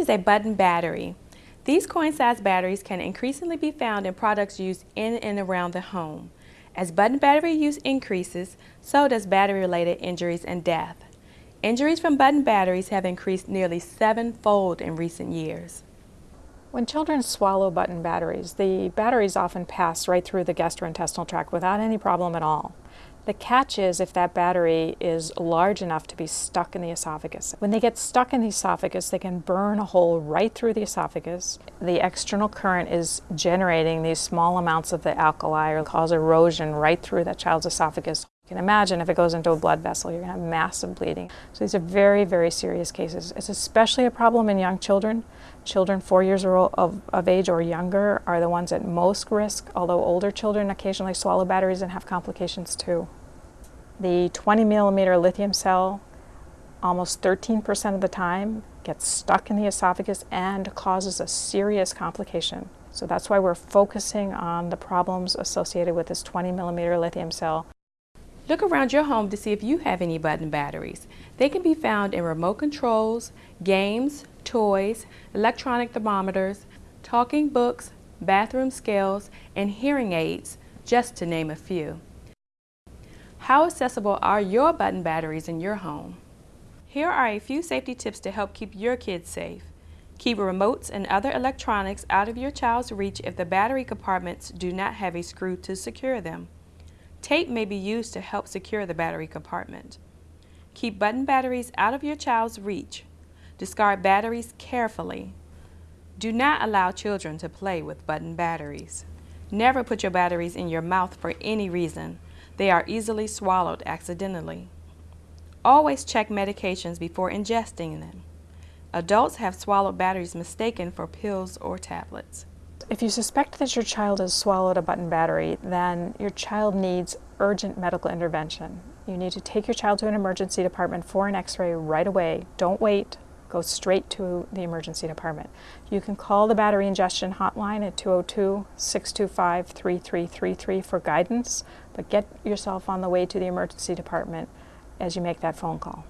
Is a button battery. These coin-sized batteries can increasingly be found in products used in and around the home. As button battery use increases, so does battery-related injuries and death. Injuries from button batteries have increased nearly sevenfold in recent years. When children swallow button batteries, the batteries often pass right through the gastrointestinal tract without any problem at all. The catch is if that battery is large enough to be stuck in the esophagus. When they get stuck in the esophagus, they can burn a hole right through the esophagus. The external current is generating these small amounts of the alkali or cause erosion right through that child's esophagus. Can imagine if it goes into a blood vessel, you're going to have massive bleeding. So these are very, very serious cases. It's especially a problem in young children. Children four years of, of age or younger are the ones at most risk, although older children occasionally swallow batteries and have complications too. The 20 millimeter lithium cell, almost 13% of the time, gets stuck in the esophagus and causes a serious complication. So that's why we're focusing on the problems associated with this 20 millimeter lithium cell. Look around your home to see if you have any button batteries. They can be found in remote controls, games, toys, electronic thermometers, talking books, bathroom scales, and hearing aids, just to name a few. How accessible are your button batteries in your home? Here are a few safety tips to help keep your kids safe. Keep remotes and other electronics out of your child's reach if the battery compartments do not have a screw to secure them. Tape may be used to help secure the battery compartment. Keep button batteries out of your child's reach. Discard batteries carefully. Do not allow children to play with button batteries. Never put your batteries in your mouth for any reason. They are easily swallowed accidentally. Always check medications before ingesting them. Adults have swallowed batteries mistaken for pills or tablets. If you suspect that your child has swallowed a button battery, then your child needs urgent medical intervention. You need to take your child to an emergency department for an x-ray right away. Don't wait. Go straight to the emergency department. You can call the battery ingestion hotline at 202-625-3333 for guidance but get yourself on the way to the emergency department as you make that phone call.